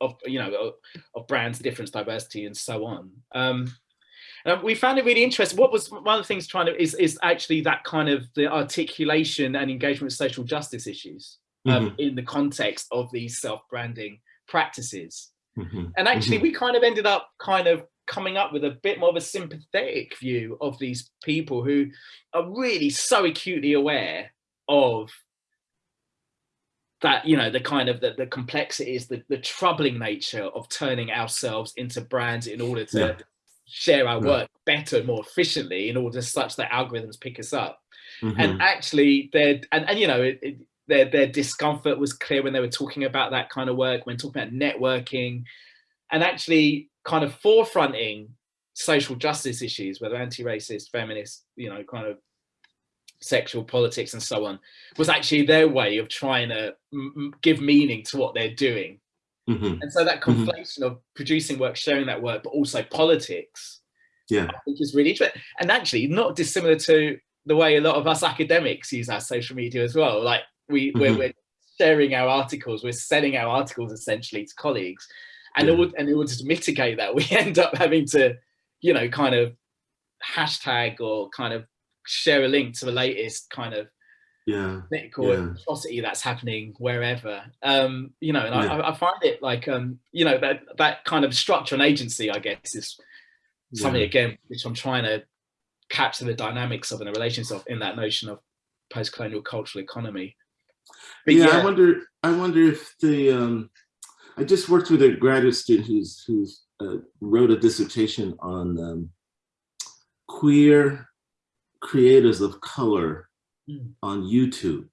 of, you know, of, of brands, difference, diversity, and so on. Um, uh, we found it really interesting. What was one of the things trying to is is actually that kind of the articulation and engagement with social justice issues um, mm -hmm. in the context of these self-branding practices. Mm -hmm. And actually, mm -hmm. we kind of ended up kind of coming up with a bit more of a sympathetic view of these people who are really so acutely aware of that you know the kind of the, the complexities the, the troubling nature of turning ourselves into brands in order to yeah share our work better, more efficiently in order such that algorithms pick us up. Mm -hmm. And actually, their and, and you know, it, it, their their discomfort was clear when they were talking about that kind of work, when talking about networking, and actually kind of forefronting social justice issues, whether anti-racist, feminist, you know, kind of sexual politics and so on, was actually their way of trying to give meaning to what they're doing Mm -hmm. And so that mm-hmm. conflation mm -hmm. of producing work, sharing that work, but also politics,
yeah,
I think is really interesting. And actually not dissimilar to the way a lot of us academics use our social media as well. Like we, mm -hmm. we're, we're, sharing our articles, we're selling our articles essentially to colleagues. And, yeah. and in order to mitigate that, we end up having to, you know, kind of hashtag or kind of share a link to the latest kind of
yeah
political yeah. atrocity that's happening wherever um you know and yeah. I, I, find it like um you know that that kind of structure and agency i guess is something yeah. again which i'm trying to capture the dynamics of and the relations of in that notion of post-colonial cultural economy
but yeah, i wonder i wonder if the um i just worked with a graduate student who's who's uh, wrote a dissertation on um, queer creators of color mm. on YouTube.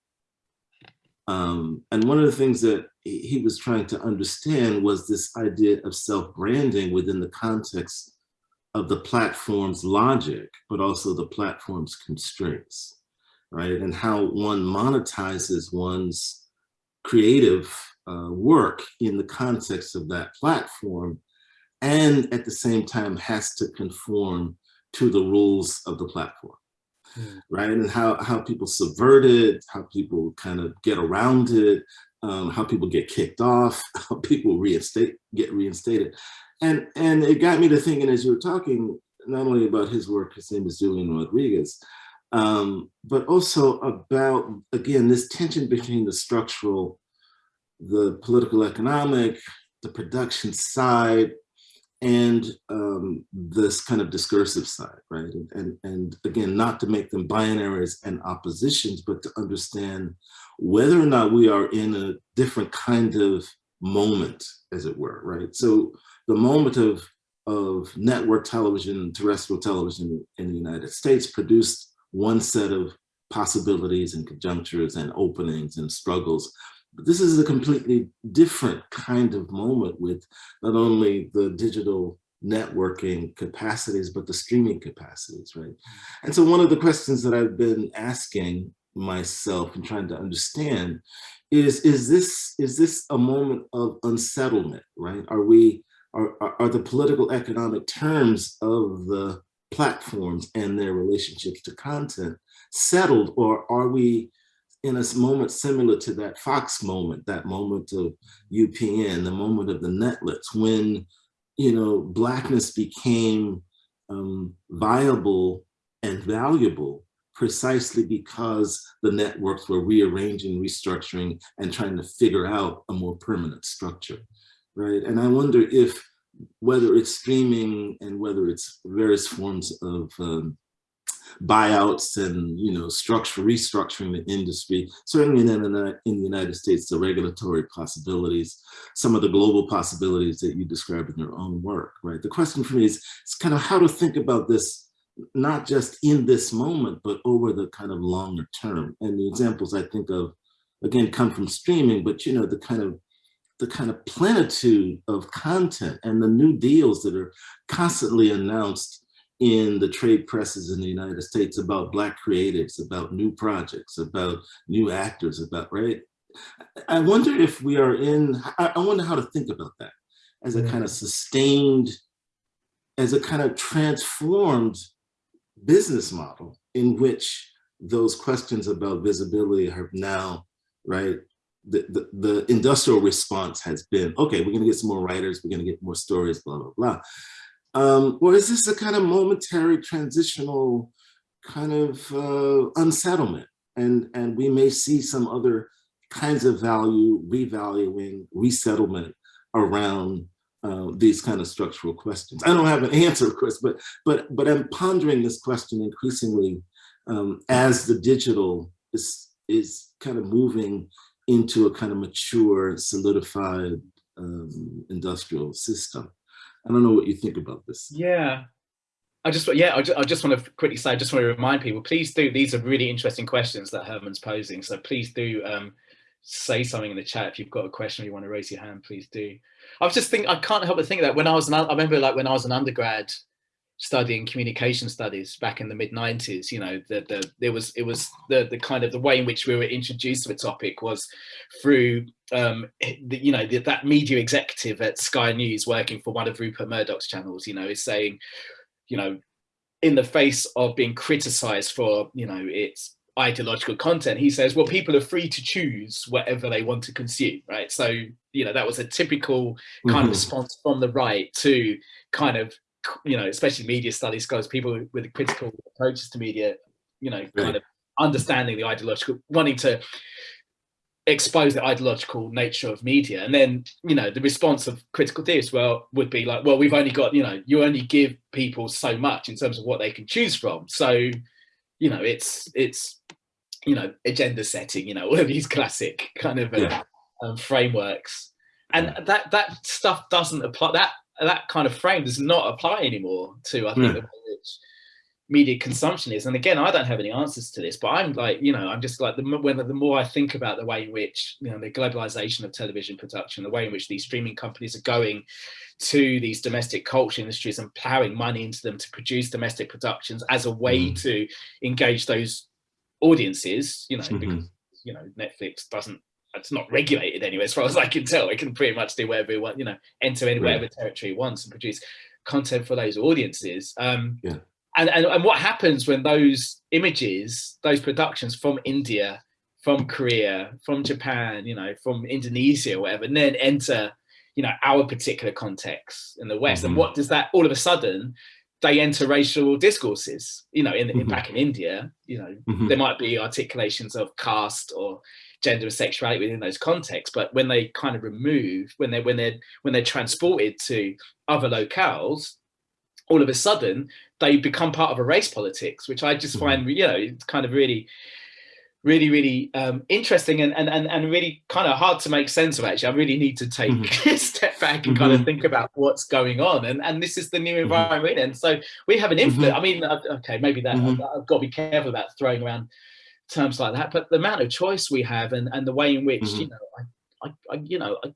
Um, and one of the things that he was trying to understand was this idea of self-branding within the context of the platform's logic, but also the platform's constraints, right? And how one monetizes one's creative uh, work in the context of that platform, and at the same time has to conform to the rules of the platform right? And how, how people subvert it, how people kind of get around it, um, how people get kicked off, how people reinstate, get reinstated. And, and it got me to thinking as you were talking, not only about his work, his name is Julian Rodriguez, um, but also about, again, this tension between the structural, the political economic, the production side, and um, this kind of discursive side, right? And, and, and again, not to make them binaries and oppositions, but to understand whether or not we are in a different kind of moment, as it were, right? So the moment of, of network television, terrestrial television in the United States produced one set of possibilities and conjunctures and openings and struggles but this is a completely different kind of moment with not only the digital networking capacities, but the streaming capacities, right? And so one of the questions that I've been asking myself and trying to understand is, is this, is this a moment of unsettlement, right? Are we, are, are the political economic terms of the platforms and their relationships to content settled, or are we in a moment similar to that Fox moment, that moment of UPN, the moment of the netlets, when you know blackness became um, viable and valuable precisely because the networks were rearranging, restructuring, and trying to figure out a more permanent structure, right? And I wonder if whether it's streaming and whether it's various forms of um, buyouts and you know structure restructuring the industry. Certainly in the, in the united states the regulatory possibilities some of the global possibilities that you describe in your own work right? The question for me is, it's kind of how to think about this not just in this moment but over the kind of longer term. And the examples i think of again come from streaming but you know the kind of the kind of plenitude of content and the new deals that are constantly announced in the trade presses in the United States about Black creatives, about new projects, about new actors, about, right? I wonder if we are in, I wonder how to think about that as a kind of sustained, as a kind of transformed business model in which those questions about visibility have now, right, the, the, the, industrial response has been, okay, we're gonna get some more writers, we're gonna get more stories, blah, blah, blah. Um, or is this a kind of momentary transitional kind of uh, unsettlement? And, and we may see some other kinds of value, revaluing, resettlement around uh, these kind of structural questions. I don't have an answer, of course, but, but, but I'm pondering this question increasingly um, as the digital is, is kind of moving into a kind of mature, solidified um, industrial system. I don't know what you think about this.
Yeah, I just yeah, I just, I just want to quickly say, I just want to remind people, please do. These are really interesting questions that Herman's posing. So please do um, say something in the chat if you've got a question or you want to raise your hand. Please do. I was just thinking, I can't help but think that when I was an, I remember like when I was an undergrad studying communication studies back in the mid 90s you know the the there was it was the the kind of the way in which we were introduced to the topic was through um the, you know the, that media executive at sky news working for one of rupert murdoch's channels you know is saying you know in the face of being criticized for you know its ideological content he says well people are free to choose whatever they want to consume right so you know that was a typical kind mm -hmm. of mm-hmm. response from the right to kind of you know, especially media studies scholars, people with critical approaches to media, you know, kind of understanding the ideological, wanting to expose the ideological nature of media. And then, you know, the response of critical theorists well would be like, well, we've only got, you know, you only give people so much in terms of what they can choose from. So, you know, it's it's you know, agenda setting, you know, all of these classic kind of uh, yeah. um, frameworks. And that that stuff doesn't apply that that kind of frame does not apply anymore to I think mm. the way which media consumption is. And again, I don't have any answers to this, but I'm like, you know, I'm just like the when the more I think about the way in which you know the globalization of television production, the way in which these streaming companies are going to these domestic culture industries and plowing money into them to produce domestic productions as a way mm. to engage those audiences, you know, mm -hmm. because you know Netflix doesn't it's not regulated anyway, as far as I can tell. It can pretty much do whatever it wants, you know, enter in whatever territory it wants and produce content for those audiences. Um, yeah. And, and, and what happens when those images, those productions from India, from Korea, from Japan, you know, from Indonesia, or whatever, and then enter, you know, our particular context in the West. Mm -hmm. And what does that all of a sudden they enter racial discourses, you know, in, in mm -hmm. back in India, you know, mm -hmm. there might be articulations of caste or gender and sexuality within those contexts but when they kind of remove when they when they're when they're transported to other locales all of a sudden they become part of a race politics which i just find mm-hmm. you know it's kind of really really really um, interesting and, and and and really kind of hard to make sense of actually i really need to take mm -hmm. a step back and mm -hmm. kind of mm-hmm. think about what's going on and and this is the new mm-hmm. environment mm -hmm. and so we have an influence i mean uh, okay maybe that I've, I've got to be careful about throwing around terms like that. But the amount of choice we have and, and the way in which, mm -hmm. you know, I, I, I, you know, I,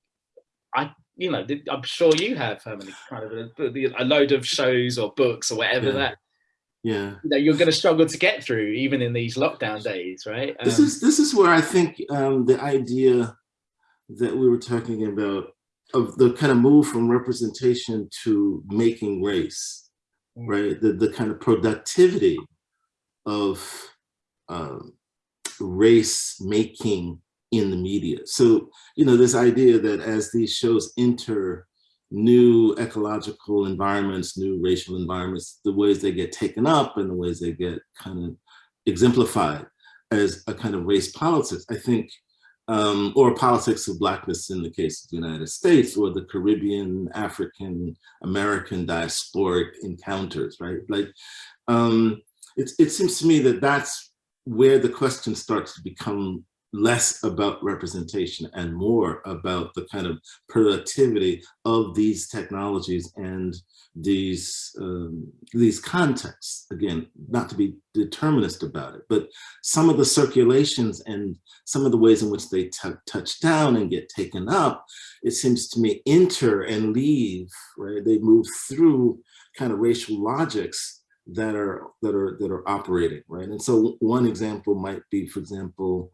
I, you know, I'm sure you have how many kind of a, a load of shows or books or whatever
yeah.
that
yeah
you know, you're going to struggle to get through even in these lockdown days right
um, this is this is where i think um, the idea that we were talking about of the kind of move from representation to making race mm. right the, the kind of productivity of um, race making in the media. So, you know, this idea that as these shows enter new ecological environments, new racial environments, the ways they get taken up and the ways they get kind of exemplified as a kind of race politics, I think, um, or politics of blackness in the case of the United States or the Caribbean, African, American diasporic encounters, right? Like, um, it, it seems to me that that's where the question starts to become less about representation and more about the kind of productivity of these technologies and these um, these contexts. Again not to be determinist about it but some of the circulations and some of the ways in which they touch down and get taken up it seems to me enter and leave right? They move through kind of racial logics that are that are that are operating right and so one example might be for example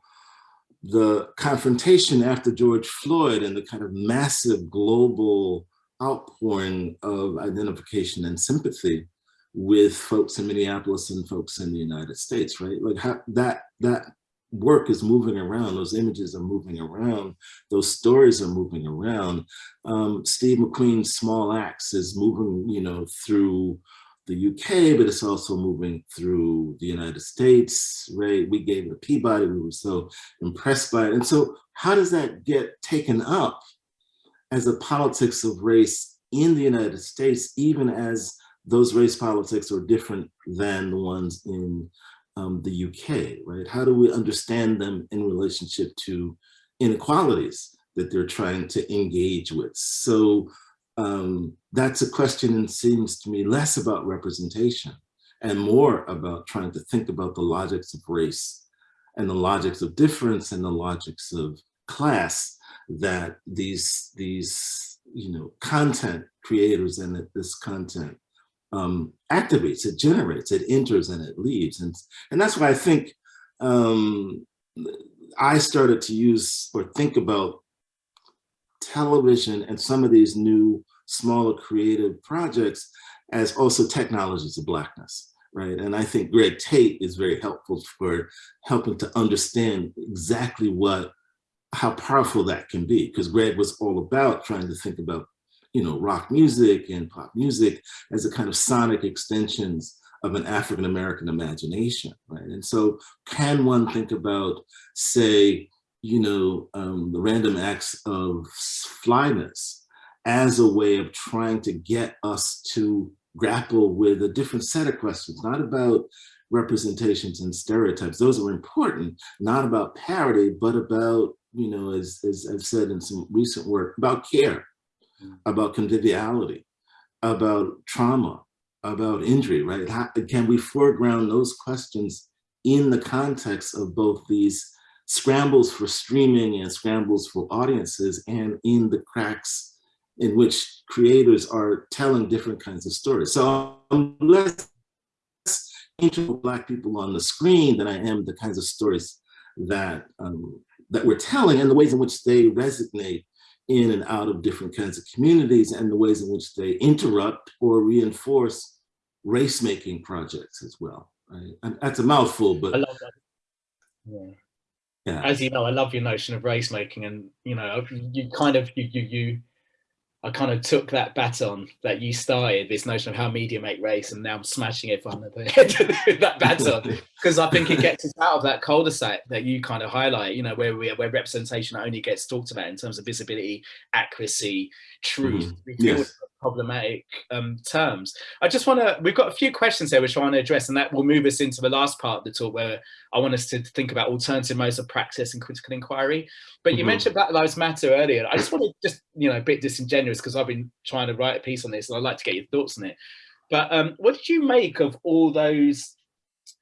the confrontation after George Floyd and the kind of massive global outpouring of identification and sympathy with folks in Minneapolis and folks in the United States, right? Like how, that that work is moving around, those images are moving around, those stories are moving around. Um, Steve McQueen's Small Axe is moving, you know, through the UK, but it's also moving through the United States, right? We gave it a Peabody, we were so impressed by it. And so how does that get taken up as a politics of race in the United States, even as those race politics are different than the ones in um, the UK, right? How do we understand them in relationship to inequalities that they're trying to engage with? So um, that's a question and seems to me less about representation and more about trying to think about the logics of race and the logics of difference and the logics of class that these these you know content creators and that this content um, activates, it generates, it enters and it leaves. And, and that's why I think um, I started to use or think about television and some of these new smaller creative projects as also technologies of blackness, right? And I think Greg Tate is very helpful for helping to understand exactly what, how powerful that can be, because Greg was all about trying to think about, you know, rock music and pop music as a kind of sonic extensions of an African-American imagination, right? And so can one think about, say, you know, um, the random acts of flyness as a way of trying to get us to grapple with a different set of questions, not about representations and stereotypes. Those are important, not about parity, but about, you know, as, as I've said in some recent work, about care, mm. about conviviality, about trauma, about injury, right? How, can we foreground those questions in the context of both these scrambles for streaming and scrambles for audiences and in the cracks in which creators are telling different kinds of stories. So I'm less interested in black people on the screen than I am the kinds of stories that um, that we're telling and the ways in which they resonate in and out of different kinds of communities and the ways in which they interrupt or reinforce race-making projects as well. Right? And that's a mouthful, but
I love that. Yeah yeah. as you know, I love your notion of race making, and you know, you kind of you you you. I kind of took that baton that you started, this notion of how media make race, and now I'm smashing it on the that baton because I think it gets us out of that cul-de-sac that you kind of highlight. You know, where we where representation only gets talked about in terms of visibility, accuracy, truth. Mm -hmm. yes problematic um, terms. I just want to, we've got a few questions here which I want to address and that will move us into the last part of the talk where I want us to think about alternative modes of practice and critical inquiry. But you mm -hmm. mentioned Black Lives Matter earlier. I just want to just, you know, a bit disingenuous because I've been trying to write a piece on this and I'd like to get your thoughts on it. But um, what did you make of all those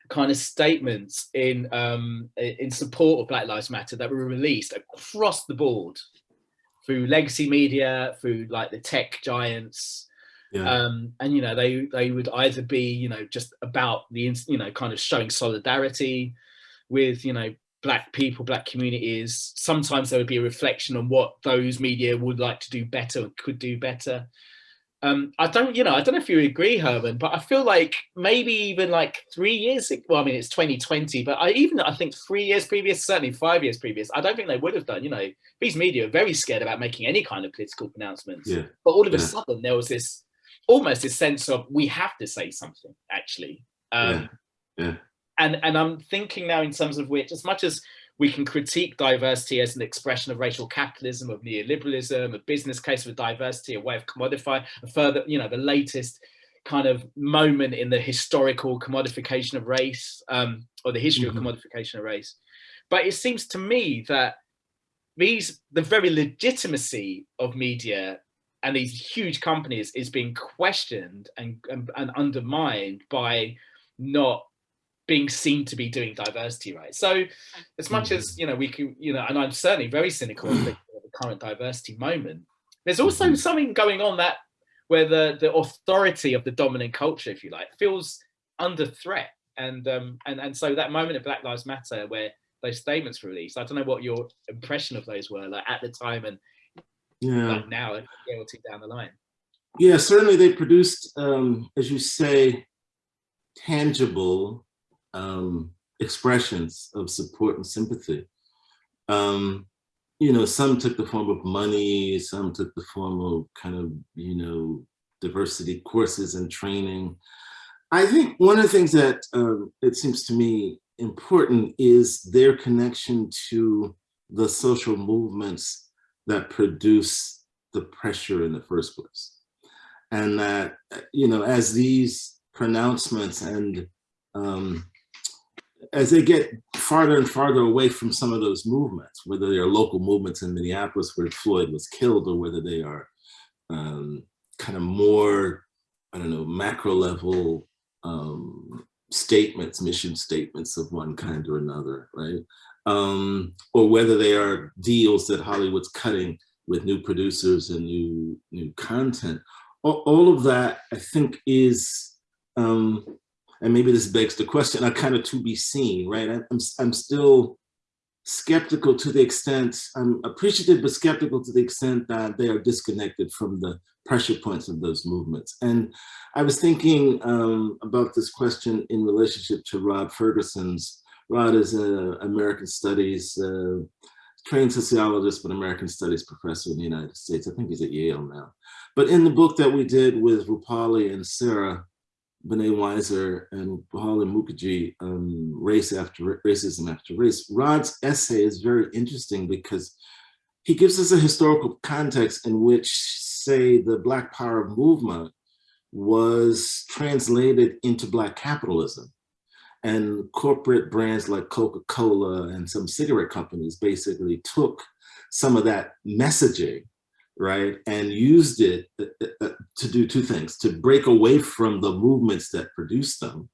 kind of statements in um, in support of Black Lives Matter that were released across the board through legacy media, through like the tech giants. Yeah. Um, and you know they they would either be you know just about the you know kind of showing solidarity with you know black people black communities sometimes there would be a reflection on what those media would like to do better and could do better um, I don't, you know, I don't know if you agree, Herman, but I feel like maybe even like three years, well, I mean, it's 2020, but I even, I think three years previous, certainly five years previous, I don't think they would have done, you know, these media are very scared about making any kind of political pronouncements.
Yeah.
But all of
yeah.
a sudden there was this, almost this sense of, we have to say something, actually. Um,
yeah. yeah.
And, and I'm thinking now in terms of which, as much as we can critique diversity as an expression of racial capitalism, of neoliberalism, a business case for diversity, a way of commodifying, a further, you know, the latest kind of moment in the historical commodification of race um, or the history mm -hmm. of mm-hmm. commodification of race. But it seems to me that these the very legitimacy of media and these huge companies is being questioned and, and, and undermined by not being seen to be doing diversity right so as much as mm-hmm. you know we can you know and i'm certainly very cynical of the, the current diversity moment there's also mm-hmm. something going on that where the the authority of the dominant culture if you like feels under threat and um and and so that moment of black lives matter where those statements were released i don't know what your impression of those were like at the time and yeah like now a year or two down the line
yeah certainly they produced um as you say tangible um, expressions of support and sympathy. Um, you know, some took the form of money, some took the form of kind of, you know, diversity courses and training. I think one of the things that um, it seems to me important is their connection to the social movements that produce the pressure in the first place. And that, you know, as these pronouncements and um, as they get farther and farther away from some of those movements, whether they are local movements in Minneapolis where Floyd was killed or whether they are um, kind of more, I don't know, macro level um, statements, mission statements of one kind or another, right? Um, or whether they are deals that Hollywood's cutting with new producers and new, new content. All, all of that, I think, is um, and maybe this begs the question, are kind of to be seen, right? I'm, I'm still skeptical to the extent, I'm appreciative but skeptical to the extent that they are disconnected from the pressure points of those movements. And I was thinking um, about this question in relationship to Rod Ferguson's. Rod is an American Studies, uh, trained sociologist, but American Studies professor in the United States. I think he's at Yale now. But in the book that we did with Roopali and Sarah, Banet Weiser and Roopali Mukherjee, um, Race After Racism After Race, Rod's essay is very interesting because he gives us a historical context in which, say, the Black Power movement was translated into Black capitalism. And corporate brands like Coca-Cola and some cigarette companies basically took some of that messaging right, and used it uh, uh, uh, to do two things, to break away from the movements that produced them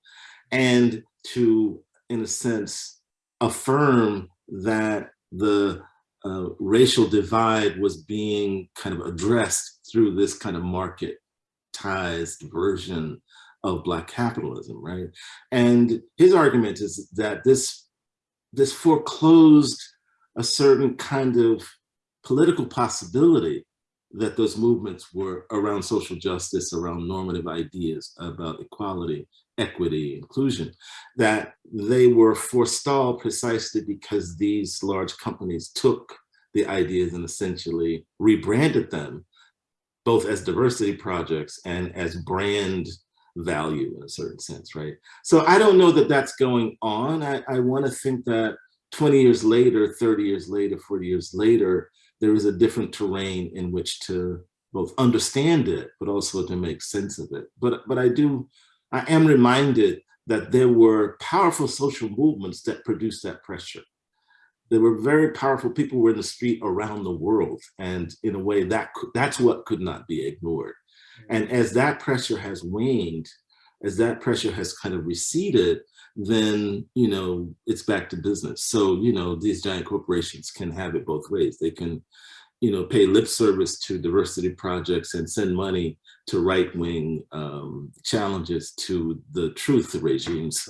and to, in a sense, affirm that the uh, racial divide was being kind of addressed through this kind of marketized version of black capitalism, right? And his argument is that this, this foreclosed a certain kind of political possibility that those movements were around social justice, around normative ideas about equality, equity, inclusion, that they were forestalled precisely because these large companies took the ideas and essentially rebranded them both as diversity projects and as brand value in a certain sense, right? So I don't know that that's going on. I, I want to think that 20 years later, 30 years later, 40 years later, there is a different terrain in which to both understand it, but also to make sense of it. But, but I do, I am reminded that there were powerful social movements that produced that pressure. There were very powerful people were in the street around the world. And in a way that that's what could not be ignored. Mm-hmm. And as that pressure has waned, as that pressure has kind of receded, then you know it's back to business. So you know these giant corporations can have it both ways. They can you know pay lip service to diversity projects and send money to right-wing um, challenges to the truth regimes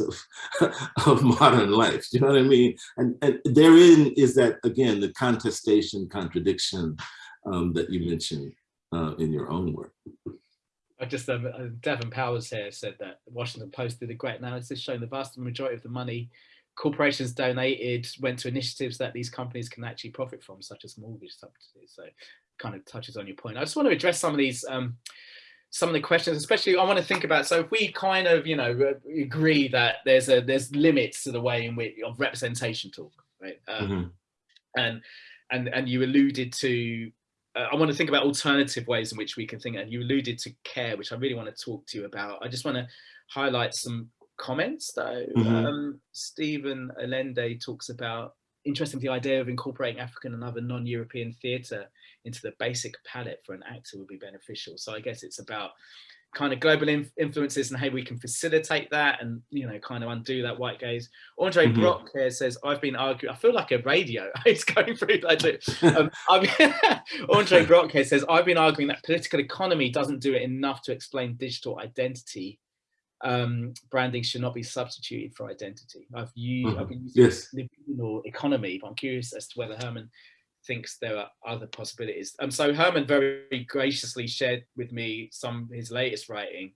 of, of modern life. You know what I mean? And, and therein is that again the contestation, contradiction um, that you mentioned uh, in your own work.
I just um, uh, Devon Powers here said that Washington Post did a great analysis showing the vast majority of the money corporations donated went to initiatives that these companies can actually profit from, such as mortgage subsidies. So kind of touches on your point. I just want to address some of these um, some of the questions, especially I want to think about. So if we kind of, you know, agree that there's a there's limits to the way in which of representation talk, right? Um, mm -hmm. And and and you alluded to uh, I want to think about alternative ways in which we can think, and you alluded to care, which I really want to talk to you about. I just want to highlight some comments though. Mm -hmm. um, Stephen Alende talks about interesting the idea of incorporating African and other non-European theatre into the basic palette for an actor would be beneficial. So I guess it's about kind of global influences and how we can facilitate that and you know kind of undo that white gaze. Andre mm -hmm. Brock here says I've been arguing. I feel like a radio. it's going through like um, Andre Brock here says I've been arguing that political economy doesn't do it enough to explain digital identity um, branding should not be substituted for identity. I've used, mm -hmm. I've been using yes. economy, but I'm curious as to whether Herman thinks there are other possibilities. Um, so Herman very graciously shared with me some of his latest writing,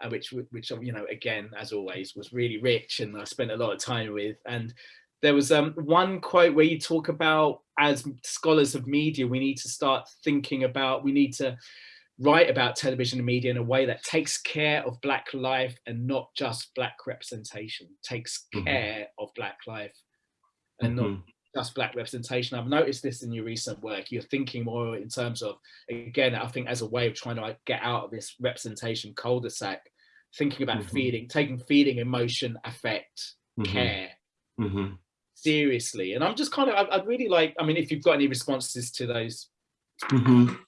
uh, which, which you know, again, as always, was really rich and I spent a lot of time with. And there was um, one quote where you talk about, as scholars of media, we need to start thinking about, we need to write about television and media in a way that takes care of black life and not just black representation takes mm-hmm. care mm -hmm. of black life and mm -hmm. not mm-hmm. Just black representation i've noticed this in your recent work you're thinking more in terms of again i think as a way of trying to like, get out of this representation cul-de-sac thinking about mm -hmm. feeding taking feeding emotion affect mm-hmm. care seriously and i'm just kind of I'd really like i mean if you've got any responses to those Mm -hmm.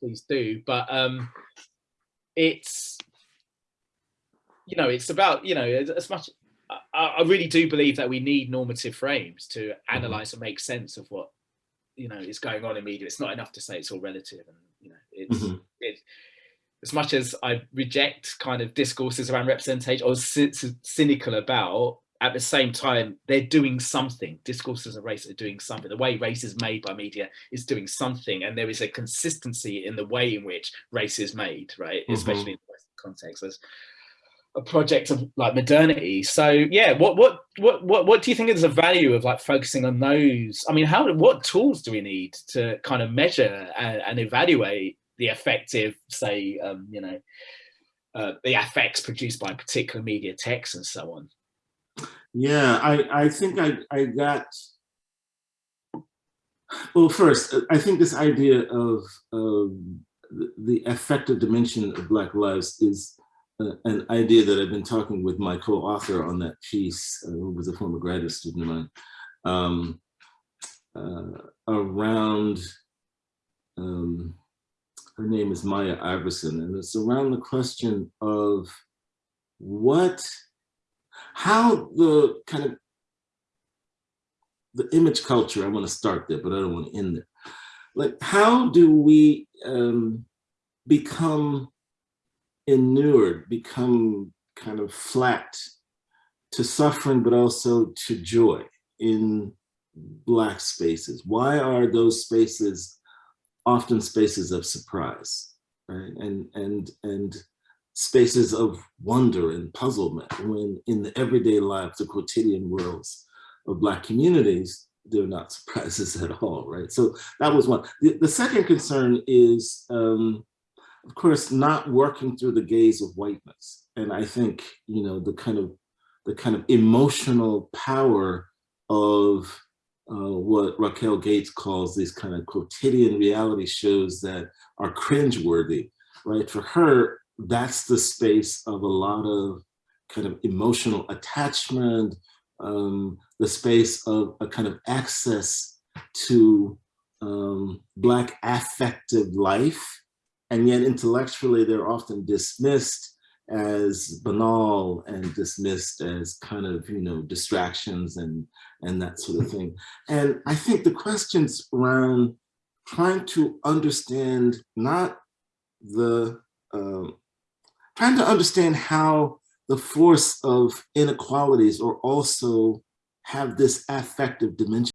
Please do, but um, it's you know it's about you know as much. I, I really do believe that we need normative frames to analyze and make sense of what you know is going on in media. It's not enough to say it's all relative, and you know it's mm -hmm. it. As much as I reject kind of discourses around representation or cynical about at the same time, they're doing something. Discourses of race are doing something. The way race is made by media is doing something. And there is a consistency in the way in which race is made, right? Mm -hmm. Especially in the Western context. There's a project of like modernity. So yeah, what what what what what do you think is the value of like focusing on those? I mean, how what tools do we need to kind of measure and, and evaluate the effective, say, um, you know, uh, the effects produced by particular media texts and so on?
Yeah, I, I think I, I got, well, first, I think this idea of, of the affective dimension of Black lives is an idea that I've been talking with my co-author on that piece, uh, who was a former graduate student of mine, um, uh, around, um, her name is Maya Iverson, and it's around the question of what how the kind of the image culture, I want to start there, but I don't want to end there. Like, how do we um, become inured, become kind of flat to suffering, but also to joy in Black spaces? Why are those spaces often spaces of surprise, right? And, and, and spaces of wonder and puzzlement when in the everyday life, the quotidian worlds of Black communities, they're not surprises at all, right? So that was one. The, the second concern is, um, of course, not working through the gaze of whiteness. And I think, you know, the kind of the kind of emotional power of uh, what Racquel Gates calls these kind of quotidian reality shows that are cringeworthy, right? For her, that's the space of a lot of kind of emotional attachment, um, the space of a kind of access to um, Black affective life. And yet intellectually, they're often dismissed as banal and dismissed as kind of, you know, distractions and, and that sort of thing. And I think the questions around trying to understand not the um, trying to understand how the force of inequalities or also have this affective dimension